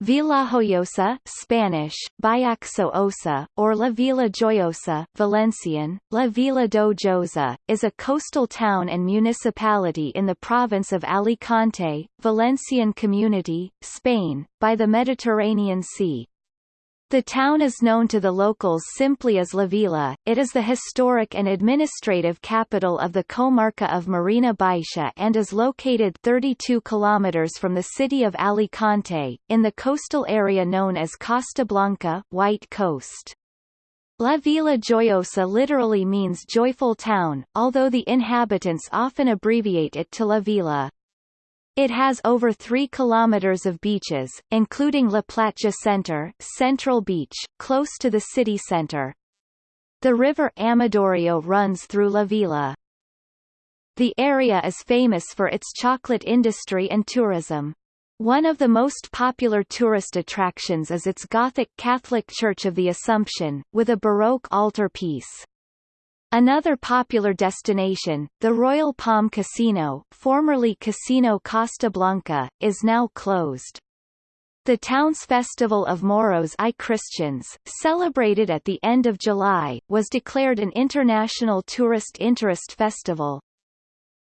Villajoyosa Spanish, Bayaxo Osa, or La Vila Joiosa Valencian, La Villa do Josa, is a coastal town and municipality in the province of Alicante, Valencian Community, Spain, by the Mediterranean Sea. The town is known to the locals simply as La Vila. It is the historic and administrative capital of the comarca of Marina Baixa and is located 32 kilometers from the city of Alicante, in the coastal area known as Costa Blanca White Coast. La Vila Joiosa literally means joyful town, although the inhabitants often abbreviate it to La Vila. It has over 3 kilometers of beaches, including La Platja Center, Central Beach, close to the city center. The river Amadorio runs through La Vila. The area is famous for its chocolate industry and tourism. One of the most popular tourist attractions is its Gothic Catholic Church of the Assumption, with a Baroque altar piece. Another popular destination, the Royal Palm Casino formerly Casino Costa Blanca, is now closed. The town's Festival of Moros i Cristians, celebrated at the end of July, was declared an international tourist interest festival.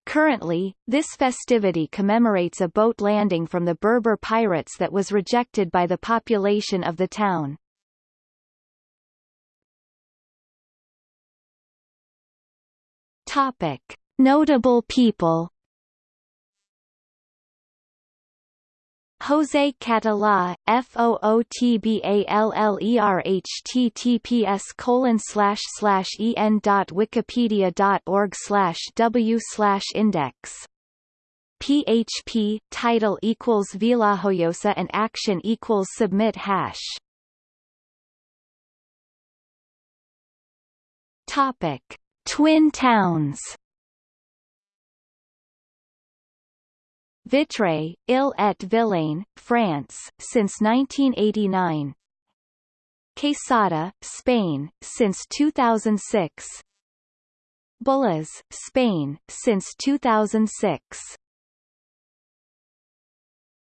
Currently, this festivity commemorates a boat landing from the Berber pirates that was rejected by the population of the town. Topic: Notable people. Jose Català, FOOTBALLER colon slash slash en dot wikipedia dot org slash w slash index. PHP title equals Villajoyosa and action equals submit hash. Topic Twin towns. Vitré, Ille et Vilaine, France, since 1989 Quesada, Spain, since 2006 Bullas, Spain, since 2006